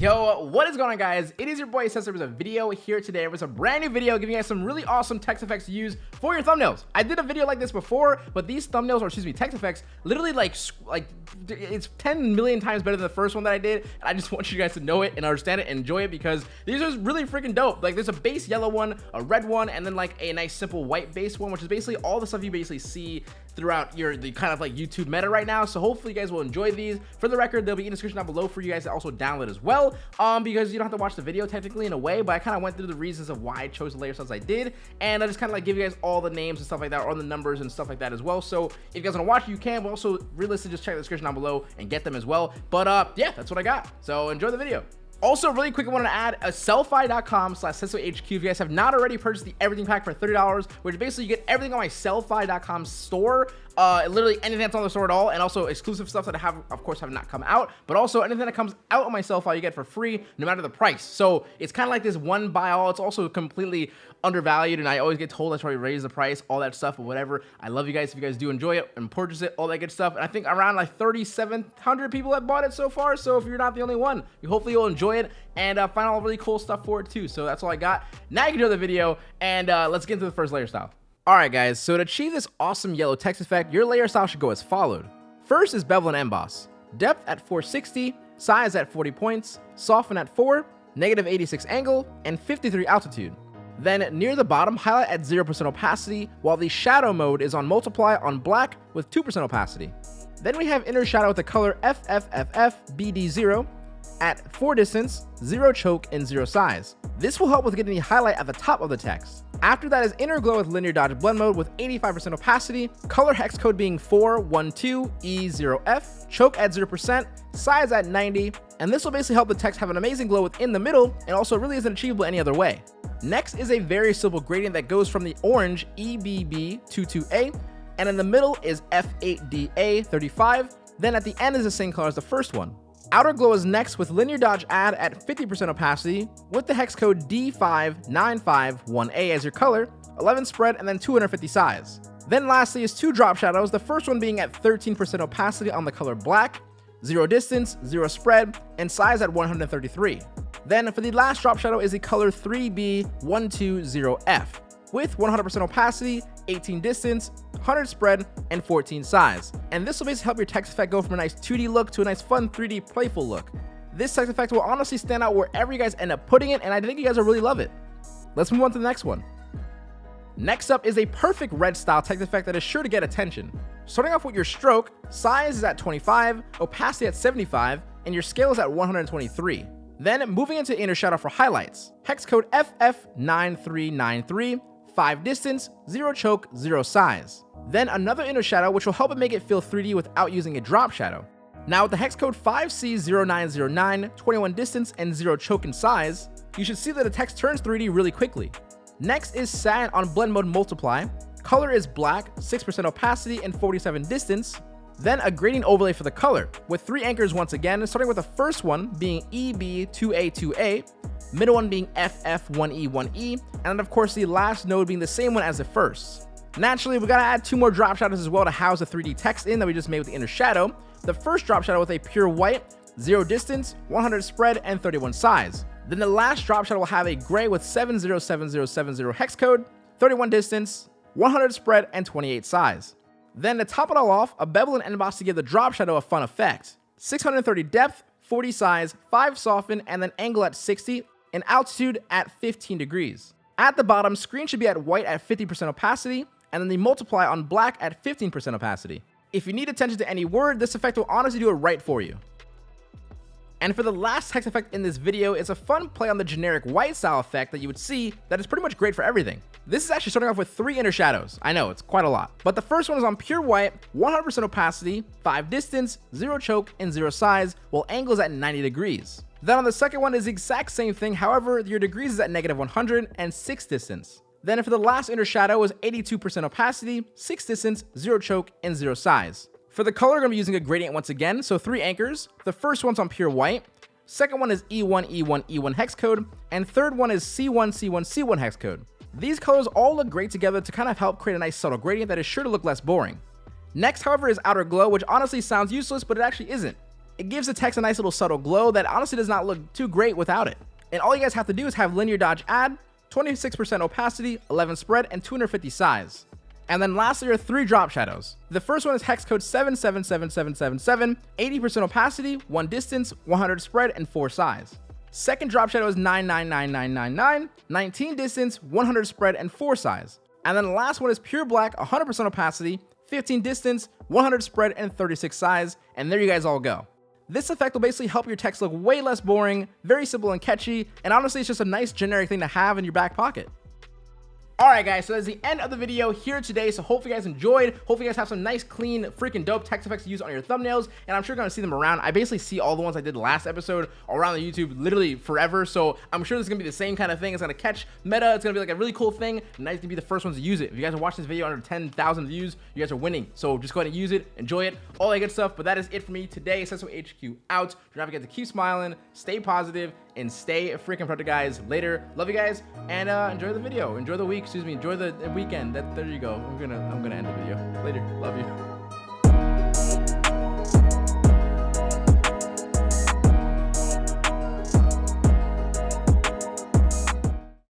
Yo, what is going on guys? It is your boy Cesar with a video here today with a brand new video giving you guys some really awesome text effects to use for your thumbnails. I did a video like this before, but these thumbnails, or excuse me, text effects, literally like, like it's 10 million times better than the first one that I did. And I just want you guys to know it and understand it and enjoy it because these are really freaking dope. Like there's a base yellow one, a red one, and then like a nice simple white base one, which is basically all the stuff you basically see throughout your the kind of like YouTube meta right now. So hopefully you guys will enjoy these. For the record, they'll be in the description down below for you guys to also download as well. Um, because you don't have to watch the video technically in a way, but I kind of went through the reasons of why I chose the layer styles I did, and I just kind of like give you guys all the names and stuff like that, or the numbers and stuff like that as well. So if you guys want to watch, you can. But also, realistically, just check the description down below and get them as well. But uh, yeah, that's what I got. So enjoy the video. Also, really quick, I want to add a sellfy.com slash HQ. If you guys have not already purchased the everything pack for $30, which basically you get everything on my sellfy.com store uh, literally anything that's on the store at all, and also exclusive stuff that I have, of course, have not come out, but also anything that comes out on my Sellfy you get for free, no matter the price. So it's kind of like this one buy all. It's also completely undervalued, and I always get told that's why we raise the price, all that stuff, but whatever. I love you guys if you guys do enjoy it and purchase it, all that good stuff. And I think around like 3,700 people have bought it so far. So if you're not the only one, you hopefully you'll enjoy it and uh, find all really cool stuff for it too. So that's all I got. Now you can do the video, and uh, let's get into the first layer style. Alright guys, so to achieve this awesome yellow text effect, your layer style should go as followed. First is bevel and emboss. Depth at 460, size at 40 points, soften at 4, negative 86 angle, and 53 altitude. Then near the bottom, highlight at 0% opacity, while the shadow mode is on multiply on black with 2% opacity. Then we have inner shadow with the color FFFFBD0 at 4 distance, 0 choke, and 0 size. This will help with getting the highlight at the top of the text. After that is Inner Glow with Linear Dodge Blend Mode with 85% opacity, color hex code being 412E0F, choke at 0%, size at 90, and this will basically help the text have an amazing glow within the middle and also really isn't achievable any other way. Next is a very simple gradient that goes from the orange EBB22A, and in the middle is F8DA35, then at the end is the same color as the first one. Outer Glow is next with Linear Dodge Add at 50% opacity with the hex code D5951A as your color, 11 spread, and then 250 size. Then lastly is two drop shadows, the first one being at 13% opacity on the color black, 0 distance, 0 spread, and size at 133. Then for the last drop shadow is the color 3B120F with 100% opacity, 18 distance, 100 spread, and 14 size. And this will basically help your text effect go from a nice 2D look to a nice fun 3D playful look. This text effect will honestly stand out wherever you guys end up putting it, and I think you guys will really love it. Let's move on to the next one. Next up is a perfect red style text effect that is sure to get attention. Starting off with your stroke, size is at 25, opacity at 75, and your scale is at 123. Then moving into inner shadow for highlights. Hex code FF9393 5 distance, 0 choke, 0 size. Then another inner shadow which will help it make it feel 3D without using a drop shadow. Now with the hex code 5C0909, 21 distance, and 0 choke in size, you should see that the text turns 3D really quickly. Next is Satin on blend mode multiply. Color is black, 6% opacity, and 47 distance. Then a gradient overlay for the color, with three anchors once again, starting with the first one being EB2A2A, middle one being FF1E1E, and of course the last node being the same one as the first. Naturally, we gotta add two more drop shadows as well to house the 3D text in that we just made with the inner shadow. The first drop shadow with a pure white, 0 distance, 100 spread, and 31 size. Then the last drop shadow will have a gray with 707070 hex code, 31 distance, 100 spread, and 28 size. Then to top it all off, a bevel and emboss to give the drop shadow a fun effect. 630 depth, 40 size, 5 soften, and then angle at 60, and altitude at 15 degrees. At the bottom, screen should be at white at 50% opacity, and then the multiply on black at 15% opacity. If you need attention to any word, this effect will honestly do it right for you. And for the last text effect in this video, it's a fun play on the generic white style effect that you would see that is pretty much great for everything. This is actually starting off with three inner shadows. I know, it's quite a lot. But the first one is on pure white, 100% opacity, 5 distance, 0 choke, and 0 size, while angle is at 90 degrees. Then on the second one is the exact same thing, however, your degrees is at negative 100 and 6 distance. Then for the last inner shadow was 82% opacity, 6 distance, 0 choke, and 0 size. For the color, I'm going to be using a gradient once again, so three anchors. The first one's on pure white, second one is E1, E1, E1 hex code, and third one is C1, C1, C1 hex code. These colors all look great together to kind of help create a nice subtle gradient that is sure to look less boring. Next, however, is Outer Glow, which honestly sounds useless, but it actually isn't. It gives the text a nice little subtle glow that honestly does not look too great without it. And all you guys have to do is have linear dodge add, 26% opacity, 11 spread, and 250 size. And then lastly are three drop shadows. The first one is hex code 777777, 80% opacity, 1 distance, 100 spread, and 4 size. Second drop shadow is 999999, 19 distance, 100 spread, and 4 size. And then the last one is pure black, 100% opacity, 15 distance, 100 spread, and 36 size. And there you guys all go. This effect will basically help your text look way less boring, very simple and catchy, and honestly it's just a nice generic thing to have in your back pocket. Alright guys, so that's the end of the video here today, so hopefully you guys enjoyed, hopefully you guys have some nice, clean, freaking dope text effects to use on your thumbnails, and I'm sure you're to see them around. I basically see all the ones I did last episode around the YouTube literally forever, so I'm sure this is to be the same kind of thing. It's to catch meta, it's to be like a really cool thing, nice to be the first ones to use it. If you guys are watching this video under 10,000 views, you guys are winning, so just go ahead and use it, enjoy it, all that good stuff, but that is it for me today. Sesso HQ out. Do not forget to keep smiling, stay positive, and stay freaking productive, guys. Later. Love you guys, and uh, enjoy the video. Enjoy the week. Excuse me. Enjoy the weekend. That there you go. I'm gonna I'm gonna end the video. Later. Love you.